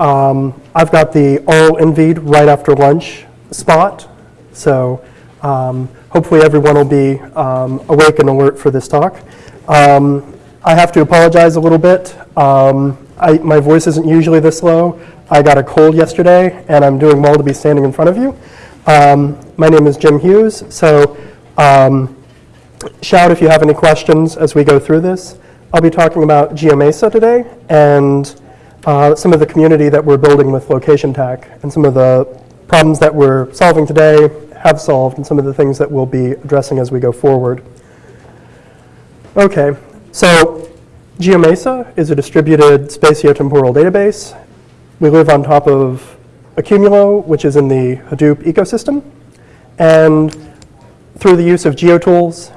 um, I've got the all NVID right after lunch spot, so um, hopefully everyone will be um, awake and alert for this talk. Um, I have to apologize a little bit. Um, I, my voice isn't usually this low. I got a cold yesterday, and I'm doing well to be standing in front of you. Um, my name is Jim Hughes, so shout if you have any questions as we go through this. I'll be talking about GeoMesa today and uh, some of the community that we're building with Location Tech and some of the problems that we're solving today, have solved, and some of the things that we'll be addressing as we go forward. Okay, so GeoMesa is a distributed spatiotemporal database. We live on top of Accumulo, which is in the Hadoop ecosystem. And through the use of GeoTools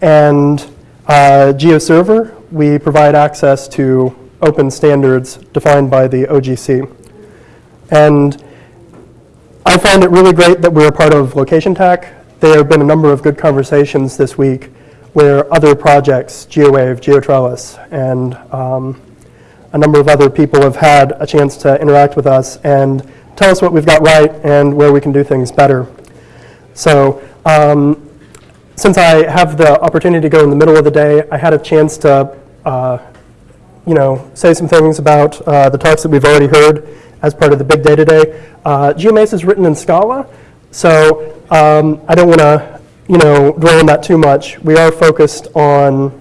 and uh, GeoServer, we provide access to open standards defined by the OGC. And I find it really great that we're a part of Location Tech. There have been a number of good conversations this week where other projects, GeoWave, GeoTrellis, and um, a number of other people have had a chance to interact with us and tell us what we've got right and where we can do things better. So um, since I have the opportunity to go in the middle of the day, I had a chance to, uh, you know, say some things about uh, the talks that we've already heard as part of the big day today. Uh, GeoMesa is written in Scala, so um, I don't want to, you know, dwell on that too much. We are focused on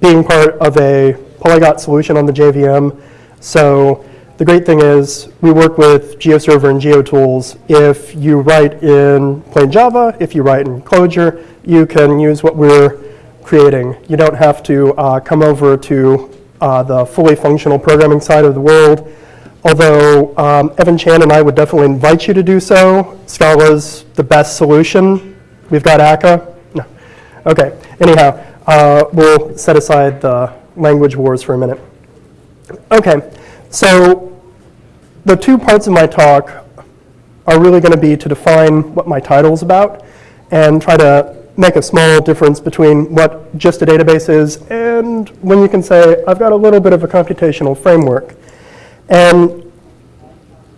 being part of a polyglot solution on the JVM. So the great thing is we work with GeoServer and GeoTools. If you write in plain Java, if you write in Clojure, you can use what we're creating. You don't have to uh, come over to uh, the fully functional programming side of the world. Although um, Evan Chan and I would definitely invite you to do so. Scala's the best solution. We've got Akka. No. Okay. Anyhow, uh, we'll set aside the language wars for a minute. Okay. So the two parts of my talk are really going to be to define what my title is about and try to make a small difference between what just a database is and when you can say, I've got a little bit of a computational framework. And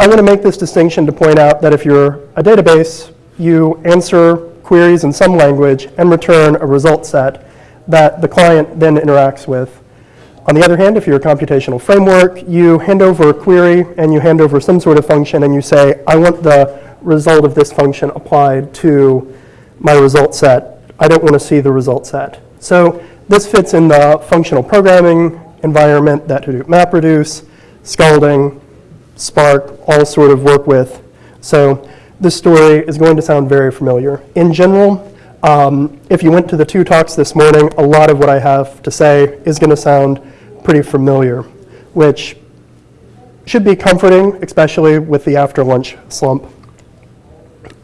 I want to make this distinction to point out that if you're a database, you answer queries in some language and return a result set that the client then interacts with. On the other hand, if you're a computational framework, you hand over a query and you hand over some sort of function and you say, I want the result of this function applied to my result set. I don't want to see the result set. So this fits in the functional programming environment that Hadoop MapReduce, Scalding, Spark all sort of work with. So this story is going to sound very familiar. In general, um, if you went to the two talks this morning, a lot of what I have to say is going to sound pretty familiar, which should be comforting, especially with the after lunch slump.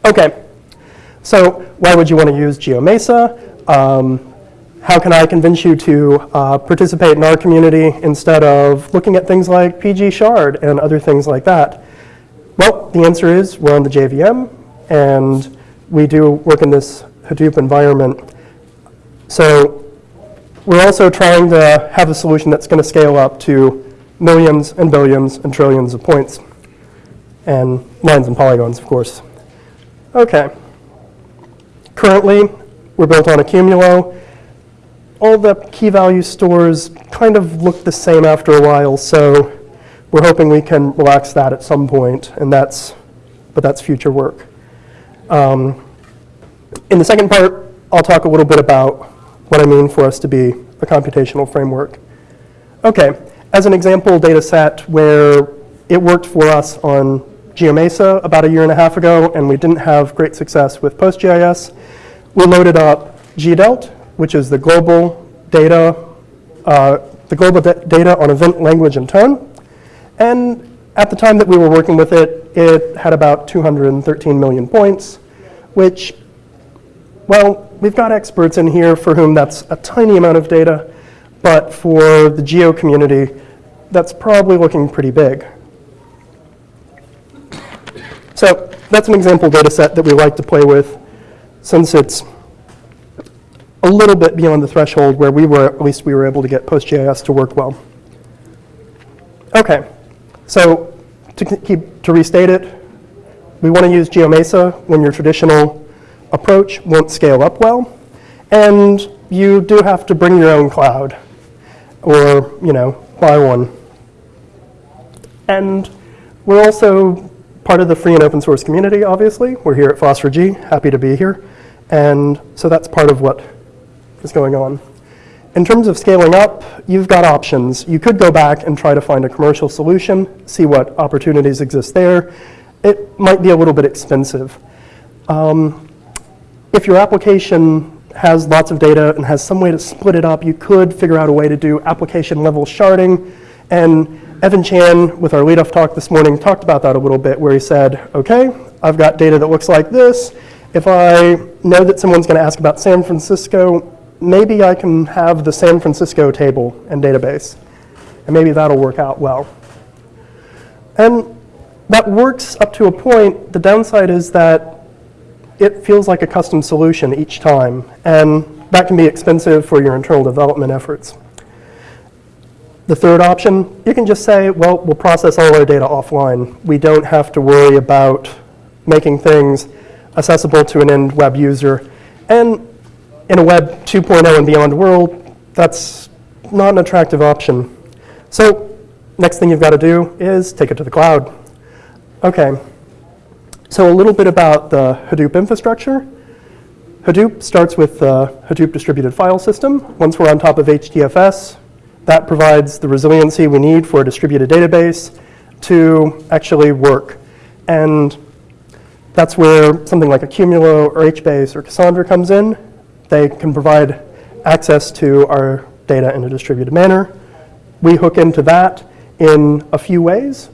Okay, so why would you want to use GeoMesa? Um, how can I convince you to uh, participate in our community instead of looking at things like PG Shard and other things like that? Well, the answer is we're on the JVM, and we do work in this Hadoop environment. So we're also trying to have a solution that's going to scale up to millions and billions and trillions of points, and lines and polygons, of course. Okay. Currently, we're built on Accumulo all the key value stores kind of look the same after a while, so we're hoping we can relax that at some point, and that's, but that's future work. Um, in the second part, I'll talk a little bit about what I mean for us to be a computational framework. Okay, as an example data set where it worked for us on GeoMesa about a year and a half ago, and we didn't have great success with PostGIS, we loaded up GDELT, which is the global data, uh, the global data on event language and tone. And at the time that we were working with it, it had about 213 million points, which, well, we've got experts in here for whom that's a tiny amount of data, but for the geo community, that's probably looking pretty big. So that's an example data set that we like to play with since it's a little bit beyond the threshold where we were, at least we were able to get PostGIS to work well. Okay, so to keep, to restate it, we want to use GeoMesa when your traditional approach won't scale up well. And you do have to bring your own cloud or, you know, buy one. And we're also part of the free and open source community, obviously. We're here at FOSS4G, happy to be here. And so that's part of what is going on. In terms of scaling up, you've got options. You could go back and try to find a commercial solution, see what opportunities exist there. It might be a little bit expensive. Um, if your application has lots of data and has some way to split it up, you could figure out a way to do application level sharding. And Evan Chan, with our lead-off talk this morning, talked about that a little bit, where he said, okay, I've got data that looks like this. If I know that someone's going to ask about San Francisco, maybe I can have the San Francisco table and database. And maybe that'll work out well. And that works up to a point. The downside is that it feels like a custom solution each time, and that can be expensive for your internal development efforts. The third option, you can just say, well, we'll process all our data offline. We don't have to worry about making things accessible to an end web user. And in a Web 2.0 and beyond world, that's not an attractive option. So next thing you've got to do is take it to the cloud. Okay, so a little bit about the Hadoop infrastructure. Hadoop starts with the Hadoop distributed file system. Once we're on top of HDFS, that provides the resiliency we need for a distributed database to actually work. And that's where something like Accumulo or HBase or Cassandra comes in. They can provide access to our data in a distributed manner. We hook into that in a few ways.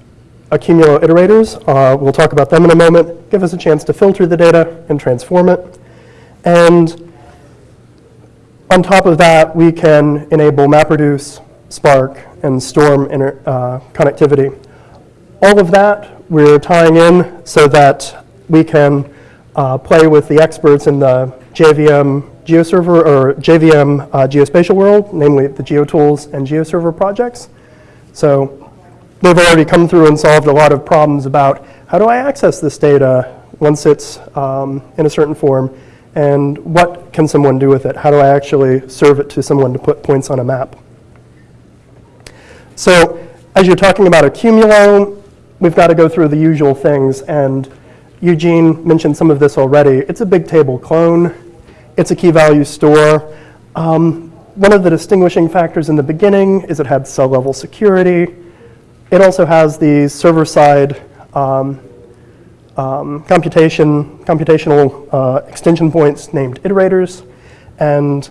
Accumulo iterators, uh, we'll talk about them in a moment, give us a chance to filter the data and transform it. And on top of that, we can enable MapReduce, Spark, and Storm inter, uh, connectivity. All of that we're tying in so that we can uh, play with the experts in the JVM GeoServer or JVM uh, geospatial world, namely the GeoTools and GeoServer projects. So they've already come through and solved a lot of problems about how do I access this data once it's um, in a certain form, and what can someone do with it? How do I actually serve it to someone to put points on a map? So as you're talking about Accumulo, we've got to go through the usual things, and Eugene mentioned some of this already. It's a big table clone. It's a key value store. Um, one of the distinguishing factors in the beginning is it had cell level security. It also has the server-side um, um, computation, computational uh, extension points named iterators, and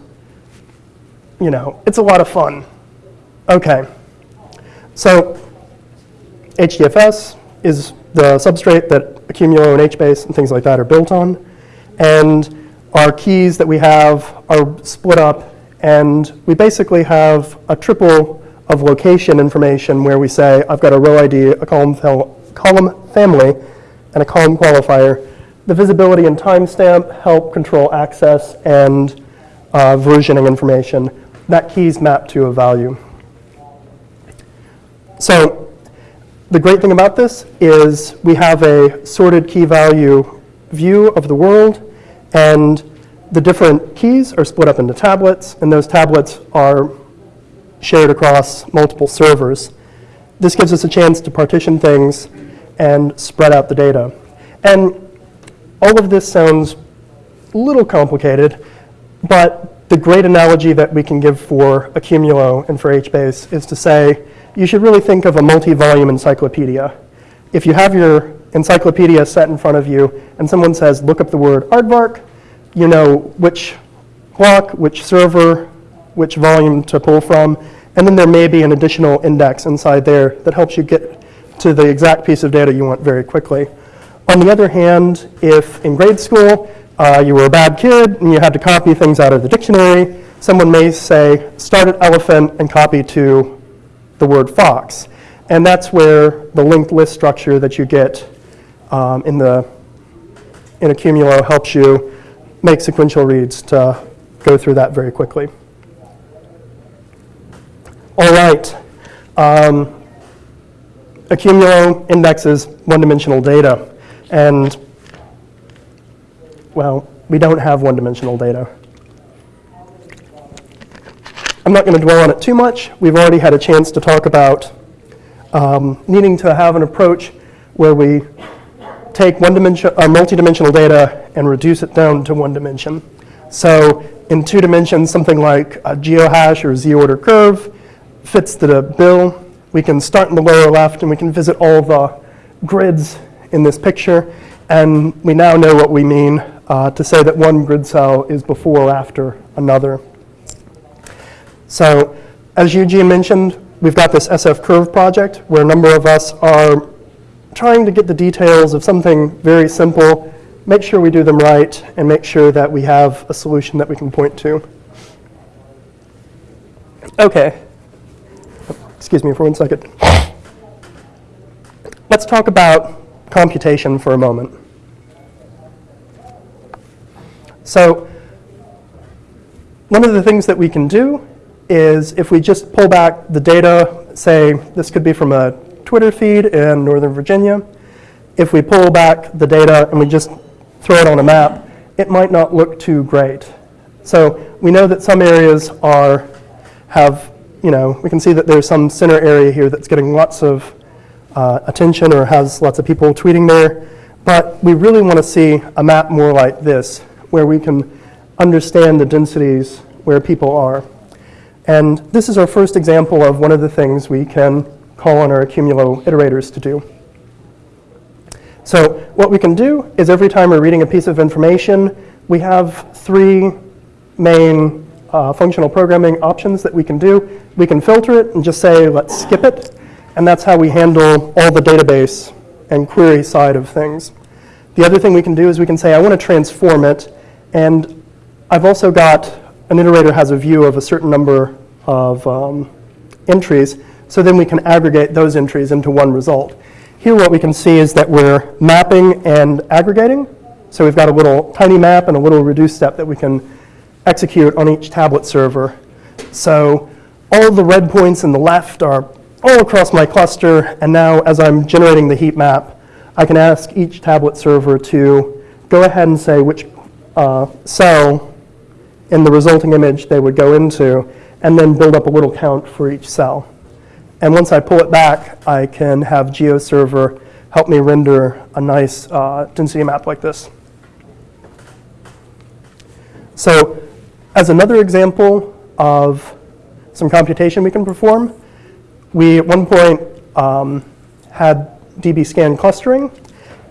you know, it's a lot of fun. Okay, so HDFS is the substrate that Accumulo and HBase and things like that are built on, and our keys that we have are split up, and we basically have a triple of location information where we say, I've got a row ID, a column, column family, and a column qualifier. The visibility and timestamp help control access and uh, versioning information. That key is mapped to a value. So the great thing about this is we have a sorted key value view of the world, and the different keys are split up into tablets, and those tablets are shared across multiple servers. This gives us a chance to partition things and spread out the data. And all of this sounds a little complicated, but the great analogy that we can give for Accumulo and for HBase is to say, you should really think of a multi-volume encyclopedia. If you have your encyclopedia set in front of you and someone says, look up the word aardvark, you know which block, which server, which volume to pull from, and then there may be an additional index inside there that helps you get to the exact piece of data you want very quickly. On the other hand, if in grade school uh, you were a bad kid and you had to copy things out of the dictionary, someone may say, start at elephant and copy to the word fox. And that's where the linked list structure that you get um, in the in Accumulo helps you make sequential reads to go through that very quickly. All right. Um, Accumulo indexes one-dimensional data. And, well, we don't have one-dimensional data. I'm not going to dwell on it too much. We've already had a chance to talk about um, needing to have an approach where we take one dimension, uh, multi-dimensional data and reduce it down to one dimension. So in two dimensions, something like a geohash or z-order curve fits the bill. We can start in the lower left and we can visit all the grids in this picture. And we now know what we mean uh, to say that one grid cell is before or after another. So as Eugene mentioned, we've got this SF curve project where a number of us are trying to get the details of something very simple, make sure we do them right, and make sure that we have a solution that we can point to. Okay. Excuse me for one second. Let's talk about computation for a moment. So one of the things that we can do is if we just pull back the data, say this could be from a Twitter feed in Northern Virginia, if we pull back the data and we just throw it on a map, it might not look too great. So we know that some areas are, have, you know, we can see that there's some center area here that's getting lots of uh, attention or has lots of people tweeting there. But we really want to see a map more like this, where we can understand the densities where people are. And this is our first example of one of the things we can call on our accumulo iterators to do. So what we can do is every time we're reading a piece of information, we have three main uh, functional programming options that we can do. We can filter it and just say, let's skip it. And that's how we handle all the database and query side of things. The other thing we can do is we can say, I want to transform it. And I've also got an iterator has a view of a certain number of um, entries, so then we can aggregate those entries into one result. Here what we can see is that we're mapping and aggregating. So we've got a little tiny map and a little reduce step that we can execute on each tablet server. So all the red points in the left are all across my cluster, and now as I'm generating the heat map, I can ask each tablet server to go ahead and say which uh, cell in the resulting image they would go into, and then build up a little count for each cell. And once I pull it back, I can have GeoServer help me render a nice uh, density map like this. So as another example of some computation we can perform, we at one point um, had dbScan clustering,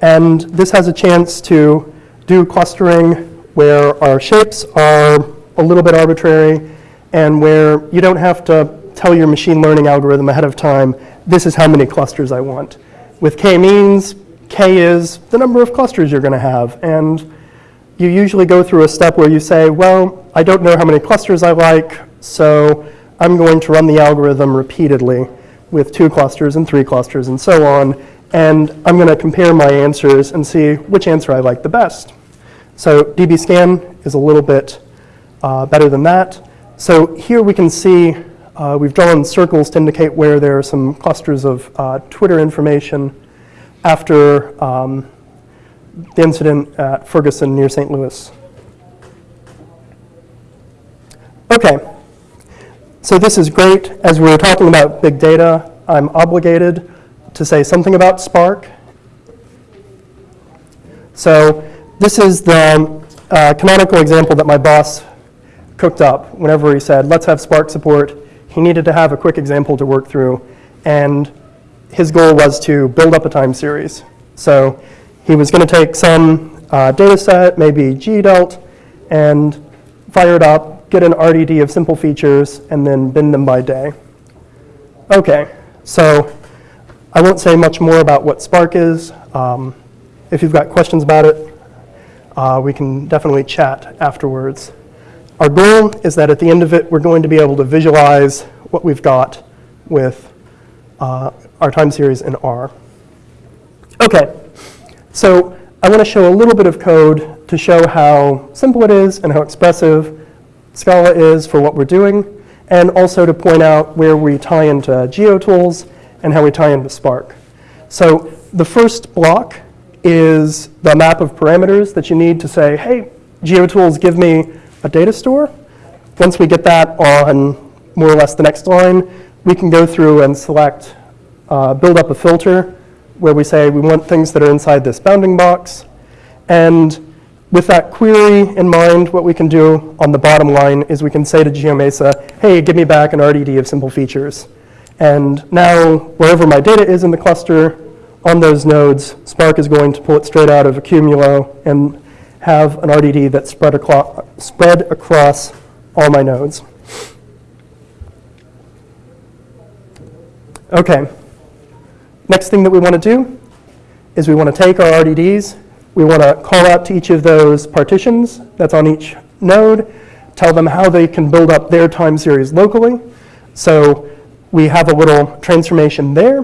and this has a chance to do clustering where our shapes are a little bit arbitrary and where you don't have to tell your machine learning algorithm ahead of time, this is how many clusters I want. With k-means, k is the number of clusters you're going to have. And you usually go through a step where you say, well, I don't know how many clusters I like, so I'm going to run the algorithm repeatedly with two clusters and three clusters and so on. And I'm going to compare my answers and see which answer I like the best. So dbScan is a little bit uh, better than that. So here we can see uh, we've drawn circles to indicate where there are some clusters of uh, Twitter information after um, the incident at Ferguson near St. Louis. Okay, so this is great. As we are talking about big data, I'm obligated to say something about Spark. So this is the uh, canonical example that my boss cooked up whenever he said, let's have Spark support. He needed to have a quick example to work through. And his goal was to build up a time series. So he was going to take some uh, data set, maybe GDELT, and fire it up, get an RDD of simple features, and then bin them by day. Okay, so I won't say much more about what Spark is. Um, if you've got questions about it, uh, we can definitely chat afterwards. Our goal is that at the end of it, we're going to be able to visualize what we've got with uh, our time series in R. Okay, so I want to show a little bit of code to show how simple it is and how expressive Scala is for what we're doing, and also to point out where we tie into GeoTools and how we tie into Spark. So the first block is the map of parameters that you need to say, hey, GeoTools, give me a data store. Once we get that on more or less the next line, we can go through and select, uh, build up a filter where we say we want things that are inside this bounding box. And with that query in mind, what we can do on the bottom line is we can say to GeoMesa, hey, give me back an RDD of simple features. And now, wherever my data is in the cluster, on those nodes, Spark is going to pull it straight out of Accumulo and have an RDD that's spread, aclo- spread across all my nodes. Okay. Next thing that we want to do is we want to take our RDDs, we want to call out to each of those partitions that's on each node, tell them how they can build up their time series locally. So we have a little transformation there.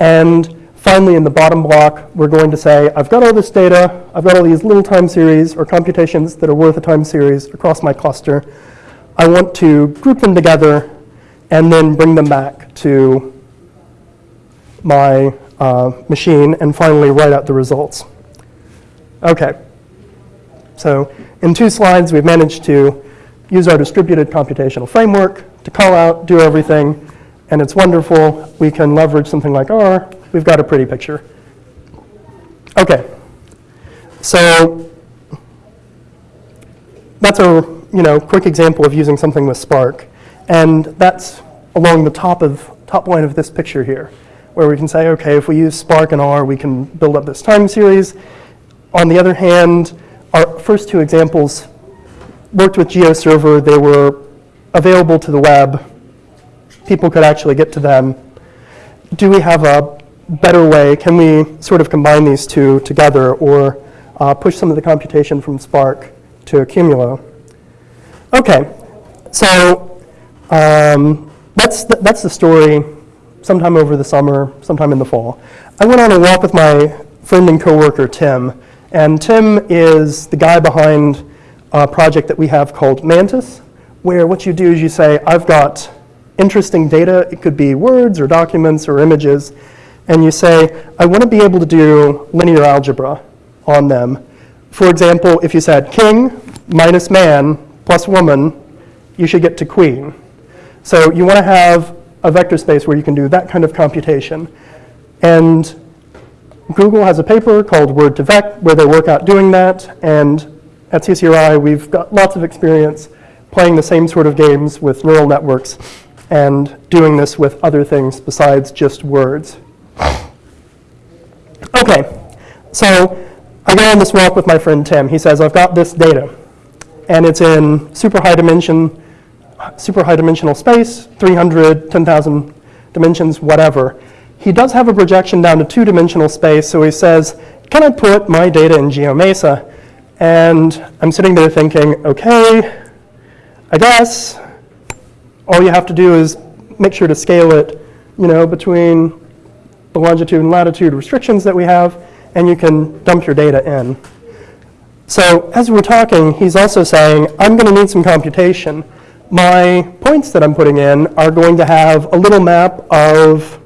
And finally, in the bottom block, we're going to say, I've got all this data, I've got all these little time series or computations that are worth a time series across my cluster. I want to group them together and then bring them back to my uh, machine and finally write out the results. Okay, so in two slides, we've managed to use our distributed computational framework to call out, do everything, and it's wonderful. We can leverage something like R. We've got a pretty picture. Okay, so that's a you know quick example of using something with Spark, and that's along the top of top line of this picture here, where we can say, okay, if we use Spark and R, we can build up this time series. On the other hand, our first two examples worked with GeoServer. They were available to the web. People could actually get to them. Do we have a better way? Can we sort of combine these two together or uh, push some of the computation from Spark to Accumulo? Okay, so um, that's, the, that's the story sometime over the summer, sometime in the fall. I went on a walk with my friend and coworker, Tim. And Tim is the guy behind a project that we have called Mantis, where what you do is you say, I've got interesting data. It could be words or documents or images. And you say, I want to be able to do linear algebra on them. For example, if you said king minus man plus woman, you should get to queen. So you want to have a vector space where you can do that kind of computation. And Google has a paper called Word2Vec where they work out doing that. And at CCRI, we've got lots of experience playing the same sort of games with neural networks and doing this with other things besides just words. Okay, so I go on this walk with my friend Tim. He says, I've got this data, and it's in super high dimension, super high dimensional space, 300, 10,000 dimensions, whatever. He does have a projection down to two-dimensional space, so he says, can I put my data in GeoMesa? And I'm sitting there thinking, okay, I guess all you have to do is make sure to scale it, you know, between the longitude and latitude restrictions that we have, and you can dump your data in. So as we're talking, he's also saying, I'm going to need some computation. My points that I'm putting in are going to have a little map of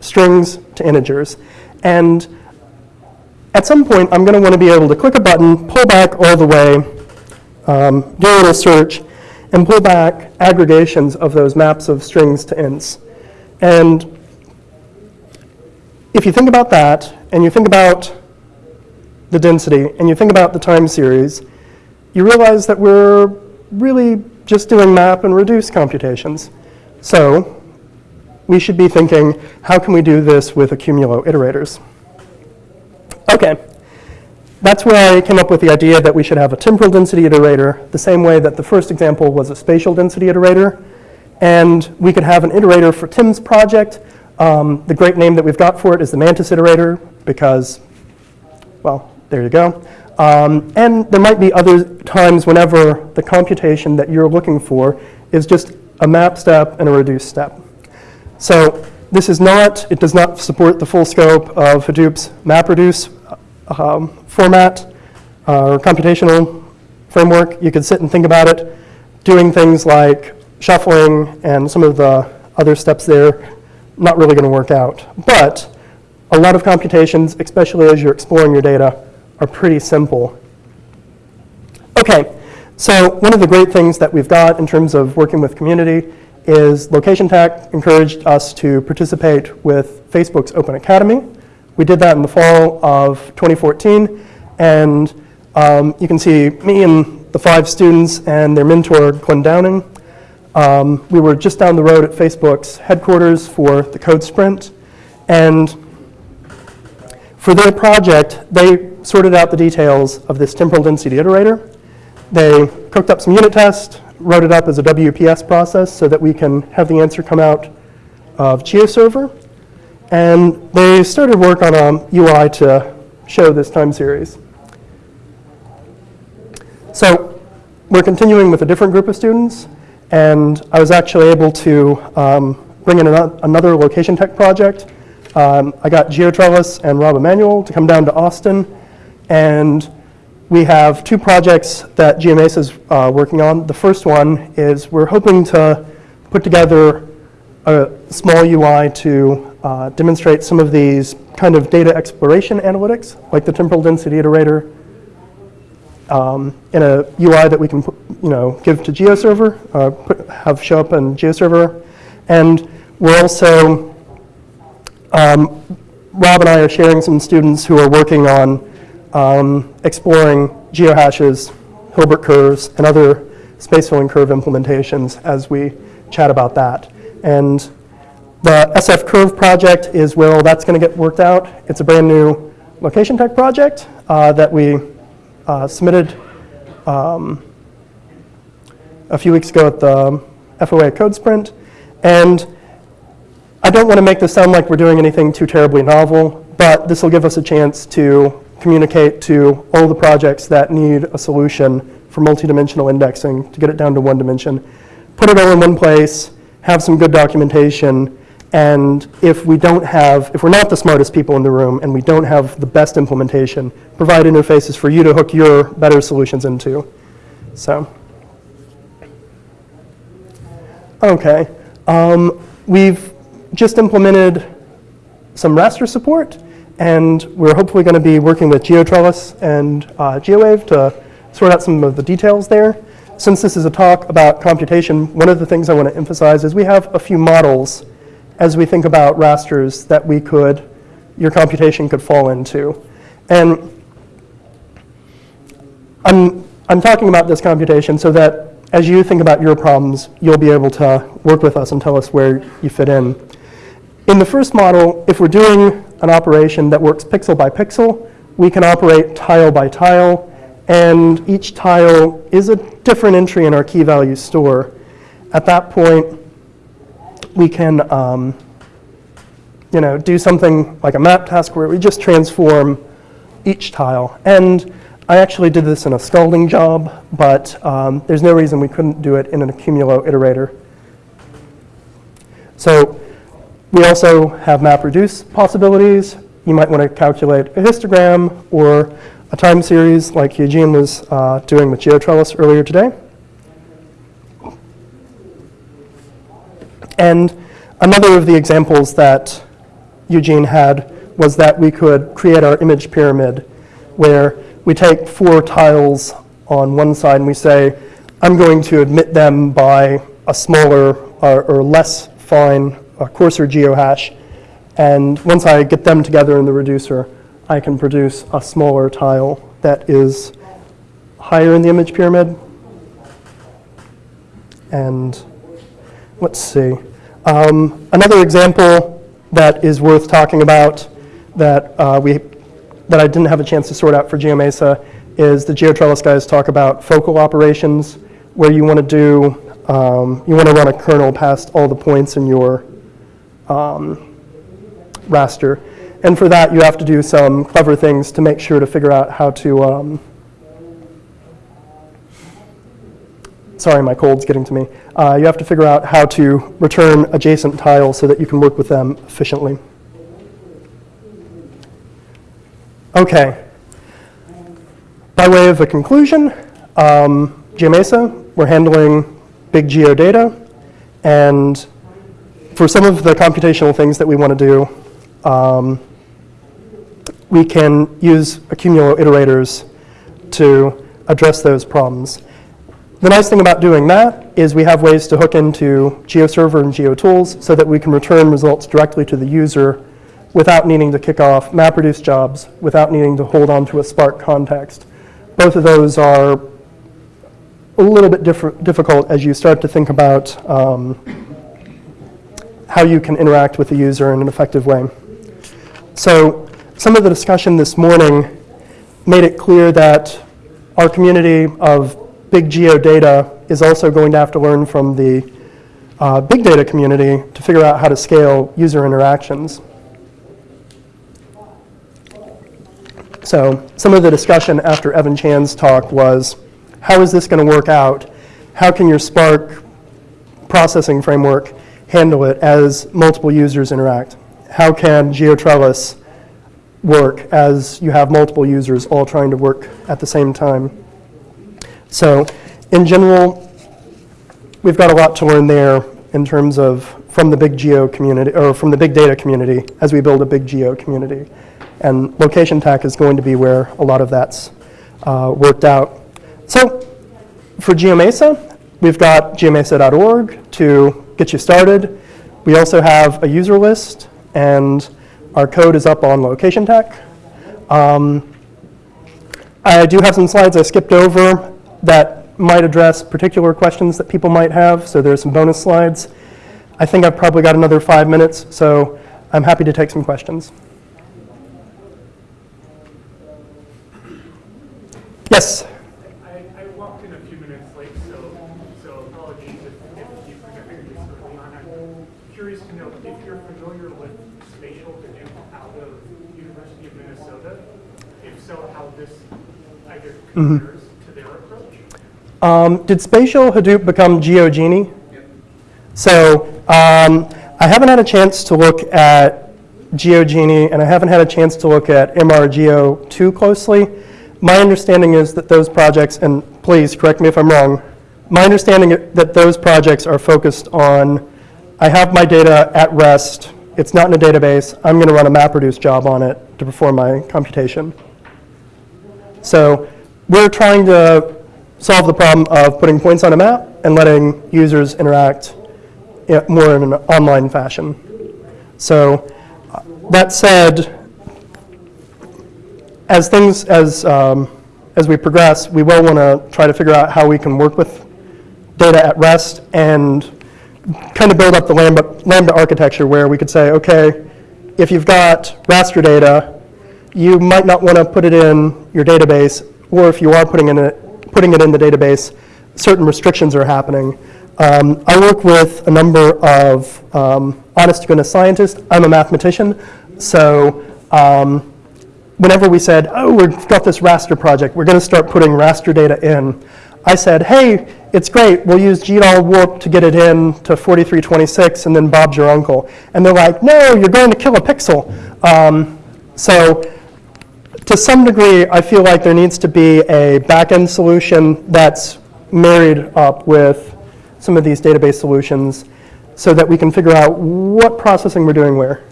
strings to integers. And at some point, I'm going to want to be able to click a button, pull back all the way, um, do a little search, and pull back aggregations of those maps of strings to ints. And if you think about that, and you think about the density, and you think about the time series, you realize that we're really just doing map and reduce computations. So we should be thinking, how can we do this with accumulo iterators? Okay, that's where I came up with the idea that we should have a temporal density iterator, the same way that the first example was a spatial density iterator. And we could have an iterator for Tim's project. Um, the great name that we've got for it is the Mantis iterator, because, well, there you go. Um, and there might be other times whenever the computation that you're looking for is just a map step and a reduce step. So this is not, it does not support the full scope of Hadoop's MapReduce um, format uh, or computational framework. You could sit and think about it, doing things like shuffling and some of the other steps there, not really going to work out. But a lot of computations, especially as you're exploring your data, are pretty simple. Okay, so one of the great things that we've got in terms of working with community is Location Tech encouraged us to participate with Facebook's Open Academy. We did that in the fall of 2014, and um, you can see me and the five students and their mentor, Glenn Downing. Um, we were just down the road at Facebook's headquarters for the Code Sprint, and for their project, they sorted out the details of this temporal density iterator. They cooked up some unit tests, wrote it up as a WPS process so that we can have the answer come out of GeoServer. And they started work on a UI to show this time series. So we're continuing with a different group of students, and I was actually able to um, bring in ano- another location tech project. Um, I got GeoTrellis and Rob Emanuele to come down to Austin, and we have two projects that GMAS is uh, working on. The first one is we're hoping to put together a small UI to uh, demonstrate some of these kind of data exploration analytics, like the temporal density iterator, um, in a UI that we can, you know, give to GeoServer, uh, put, have show up in GeoServer, and we're also um, Rob and I are sharing some students who are working on um, exploring geohashes, Hilbert curves, and other space filling curve implementations as we chat about that. And the SF Curve project is where all that's going to get worked out. It's a brand new location tech project uh, that we uh, submitted um, a few weeks ago at the FOA Code Sprint. And I don't want to make this sound like we're doing anything too terribly novel, but this will give us a chance to communicate to all the projects that need a solution for multidimensional indexing to get it down to one dimension. Put it all in one place, have some good documentation, and if we don't have, if we're not the smartest people in the room and we don't have the best implementation, provide interfaces for you to hook your better solutions into. So, okay. Um, we've just implemented some raster support, and we're hopefully going to be working with GeoTrellis and uh, GeoWave to sort out some of the details there. Since this is a talk about computation, one of the things I want to emphasize is we have a few models as we think about rasters that we could, your computation could fall into. And I'm, I'm talking about this computation so that as you think about your problems, you'll be able to work with us and tell us where you fit in. In the first model, if we're doing an operation that works pixel by pixel, we can operate tile by tile, and each tile is a different entry in our key value store. At that point, we can um, you know, do something like a map task where we just transform each tile. And I actually did this in a scalding job, but um, there's no reason we couldn't do it in an accumulo iterator. So we also have map reduce possibilities. You might want to calculate a histogram or a time series like Eugene was uh, doing with GeoTrellis earlier today. And another of the examples that Eugene had was that we could create our image pyramid where we take four tiles on one side and we say, I'm going to admit them by a smaller or, or less fine, coarser geohash. And once I get them together in the reducer, I can produce a smaller tile that is higher in the image pyramid. And let's see. Um, another example that is worth talking about that uh, we that I didn't have a chance to sort out for GeoMesa is the GeoTrellis guys talk about focal operations, where you want to do um, you want to run a kernel past all the points in your um, raster, and for that you have to do some clever things to make sure to figure out how to um, sorry, my cold's getting to me. Uh, you have to figure out how to return adjacent tiles so that you can work with them efficiently. Okay. By way of a conclusion, um, GeoMesa, we're handling big geodata, and for some of the computational things that we want to do, um, we can use accumulo iterators to address those problems. The nice thing about doing that is we have ways to hook into GeoServer and GeoTools so that we can return results directly to the user without needing to kick off MapReduce jobs, without needing to hold on to a Spark context. Both of those are a little bit difficult as you start to think about um, how you can interact with the user in an effective way. So some of the discussion this morning made it clear that our community of big geodata is also going to have to learn from the uh, big data community to figure out how to scale user interactions. So some of the discussion after Evan Chan's talk was, how is this going to work out? How can your Spark processing framework handle it as multiple users interact? How can GeoTrellis work as you have multiple users all trying to work at the same time? So in general, we've got a lot to learn there in terms of from the big geo community, or from the big data community as we build a big geo community. And location tech is going to be where a lot of that's uh, worked out. So for GeoMesa, we've got geomesa.org to get you started. We also have a user list, and our code is up on Location Tech. Um, I do have some slides I skipped over that might address particular questions that people might have, so there's some bonus slides. I think I've probably got another five minutes, so I'm happy to take some questions. Yes? I, I walked in a few minutes late, so, so apologies if, if you presented this early on. I'm curious to know if you're familiar with spatial Hadoop out of University of Minnesota. If so, how this either mm-hmm. compares to their approach? Um, did Spatial Hadoop become GeoJinni? So um, I haven't had a chance to look at GeoJinni, and I haven't had a chance to look at MRGeo too closely. My understanding is that those projects, and please correct me if I'm wrong, my understanding is that those projects are focused on, I have my data at rest, it's not in a database, I'm going to run a MapReduce job on it to perform my computation. So we're trying to solve the problem of putting points on a map and letting users interact more in an online fashion. So uh, that said, as things, as, um, as we progress, we will want to try to figure out how we can work with data at rest and kind of build up the Lambda, Lambda architecture where we could say, okay, if you've got raster data, you might not want to put it in your database, or if you are putting, in it, putting it in the database, certain restrictions are happening. Um, I work with a number of um, honest-to-goodness scientists. I'm a mathematician, so um, whenever we said, oh, we've got this raster project, we're going to start putting raster data in, I said, hey, it's great, we'll use GDAL warp to get it in to 4326, and then Bob's your uncle. And they're like, no, you're going to kill a pixel. Um, so to some degree, I feel like there needs to be a back-end solution that's married up with some of these database solutions so that we can figure out what processing we're doing where.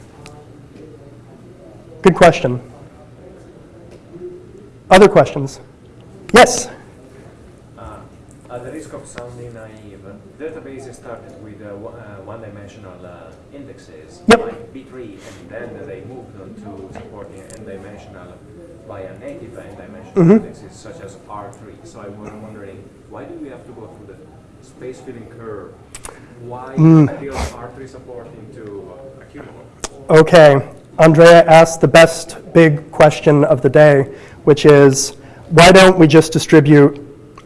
Good question. Other questions? Yes? Uh, At the risk of sounding naive, databases started with uh, one- uh, one-dimensional uh, indexes Yep. like B-tree, and then they moved on to supporting n-dimensional via native n-dimensional Mhm. indexes such as R-tree. So I was wondering, why do we have to go through the space filling curve? Why Mm. build R-tree supporting to uh, Accumulo? Okay, Andrea asked the best big question of the day, which is why don't we just distribute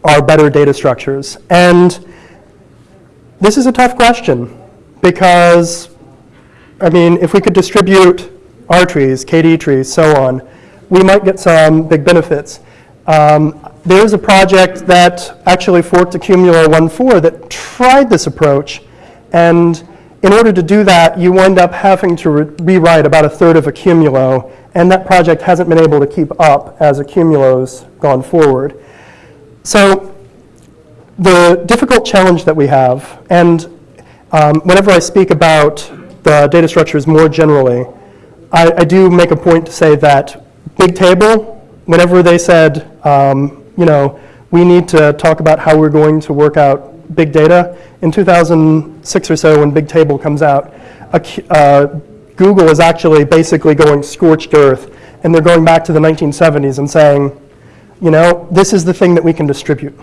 our better data structures? And this is a tough question because, I mean, if we could distribute R trees, KD trees, so on, we might get some big benefits. Um, there's a project that actually forked Accumulo 1.4 that tried this approach, and in order to do that, you wind up having to re- rewrite about a third of Accumulo, and that project hasn't been able to keep up as Accumulo's gone forward. So the difficult challenge that we have, and um, whenever I speak about the data structures more generally, I, I do make a point to say that Big Table, whenever they said, um, you know, we need to talk about how we're going to work out big data, in 2006 or so, when Big Table comes out, uh, Google is actually basically going scorched earth, and they're going back to the 1970s and saying, you know, this is the thing that we can distribute.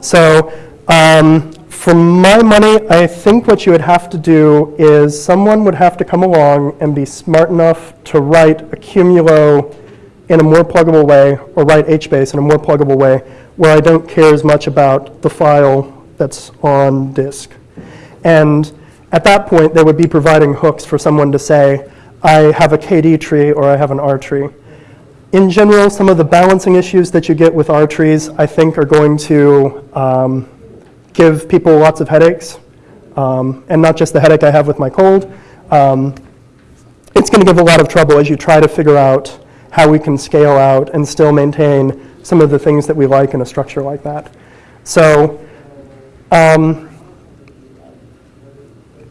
So, um, for my money, I think what you would have to do is someone would have to come along and be smart enough to write Accumulo in a more pluggable way, or write HBase in a more pluggable way, where I don't care as much about the file that's on disk. And at that point, they would be providing hooks for someone to say, I have a KD tree or I have an R tree. In general, some of the balancing issues that you get with R trees, I think, are going to um, give people lots of headaches, um, and not just the headache I have with my cold. Um, it's going to give a lot of trouble as you try to figure out how we can scale out and still maintain some of the things that we like in a structure like that. So um,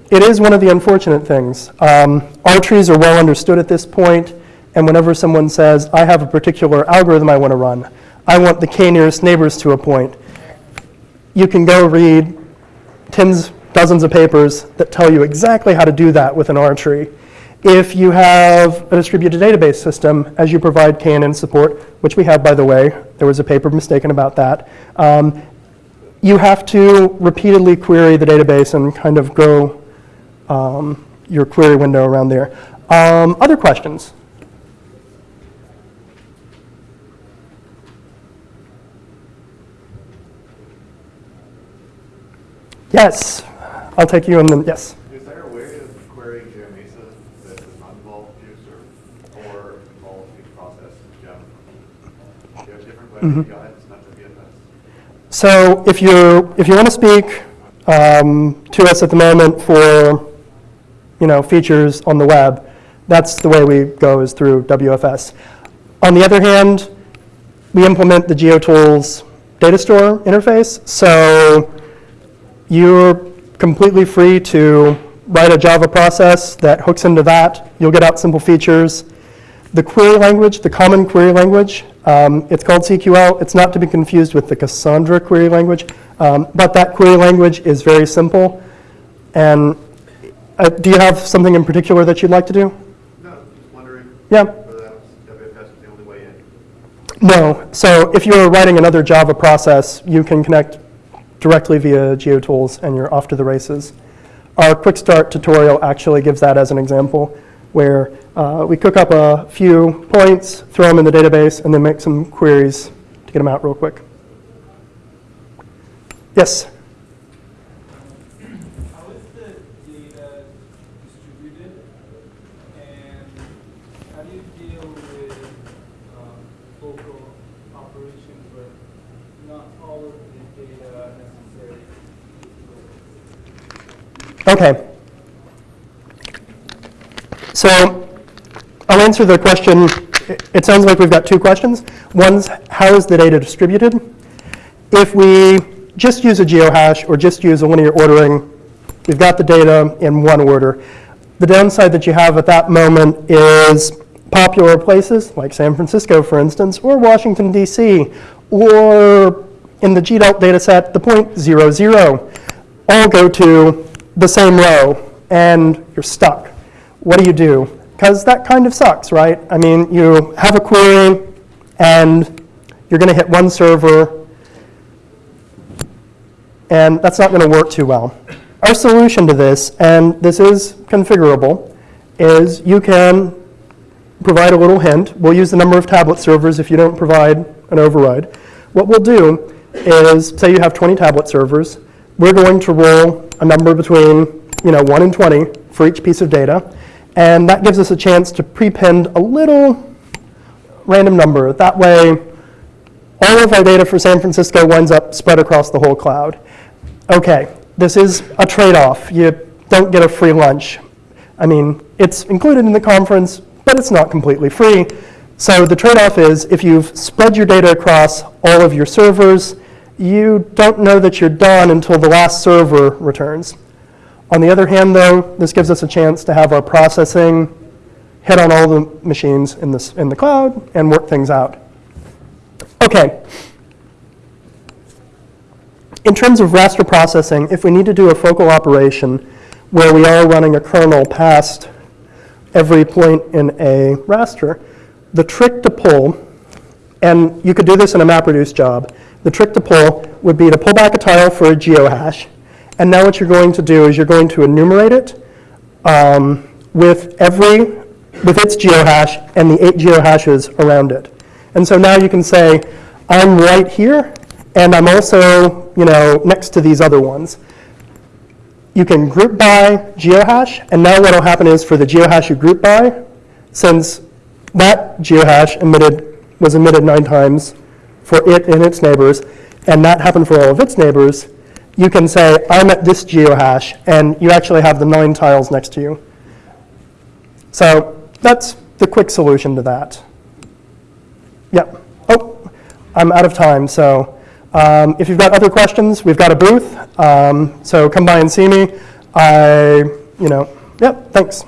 it is one of the unfortunate things. Um, R trees are well understood at this point, and whenever someone says, I have a particular algorithm I want to run, I want the k nearest neighbors to a point, you can go read tens, dozens of papers that tell you exactly how to do that with an R tree. If you have a distributed database system, as you provide KNN support, which we have, by the way, there was a paper mistaken about that, um, you have to repeatedly query the database and kind of grow um, your query window around there. Um, other questions? Yes, I'll take you and the, yes. Is there a way of querying GeoMesa that does not involve GeoServer or involve the process in Gem? Do you have different web APIs, not just WFS? So if you if you want to speak um, to us at the moment for you know features on the web, that's the way we go is through WFS. On the other hand, we implement the GeoTools data store interface, so you're completely free to write a Java process that hooks into that. You'll get out simple features. The query language, the common query language, um, it's called CQL. It's not to be confused with the Cassandra query language, um, but that query language is very simple. And uh, do you have something in particular that you'd like to do? No, just wondering Yeah. whether that was, WFS was the only way in. No. So if you're writing another Java process, you can connect directly via GeoTools and you're off to the races. Our quick start tutorial actually gives that as an example where uh, we cook up a few points, throw them in the database, and then make some queries to get them out real quick. Yes? How is the data distributed and how do you deal with um, local operations where not all of the data necessary is local? Okay. So I'll answer the question. It- sounds like we've got two questions. One's, how is the data distributed? If we just use a geohash or just use a linear ordering, we've got the data in one order. The downside that you have at that moment is popular places, like San Francisco, for instance, or Washington, D.C., or in the GDELT data set, the point zero zero, all go to the same row, and you're stuck. What do you do? Because that kind of sucks, right? I mean, you have a query, and you're going to hit one server, and that's not going to work too well. Our solution to this, and this is configurable, is you can provide a little hint. We'll use the number of tablet servers if you don't provide an override. What we'll do is, say you have 20 tablet servers, we're going to roll a number between, you know, 1 and 20 for each piece of data, and that gives us a chance to prepend a little random number. That way, all of our data for San Francisco winds up spread across the whole cloud. Okay, this is a trade-off. You don't get a free lunch. I mean, it's included in the conference, but it's not completely free. So the trade-off is if you've spread your data across all of your servers, you don't know that you're done until the last server returns. On the other hand, though, this gives us a chance to have our processing hit on all the machines in, this, in the cloud and work things out. Okay. In terms of raster processing, if we need to do a focal operation where we are running a kernel past every point in a raster, the trick to pull, and you could do this in a MapReduce job, the trick to pull would be to pull back a tile for a geohash, and now what you're going to do is you're going to enumerate it um, with every, with its geohash and the eight geohashes around it. And so now you can say, I'm right here, and I'm also, you know, next to these other ones. You can group by geohash, and now what will happen is for the geohash you group by, since that geohash emitted, was emitted nine times for it and its neighbors, and that happened for all of its neighbors, you can say, I'm at this geohash, and you actually have the nine tiles next to you. So that's the quick solution to that. Yep. Oh, I'm out of time, so um, if you've got other questions, we've got a booth, um, so come by and see me. I, you know, yep, thanks.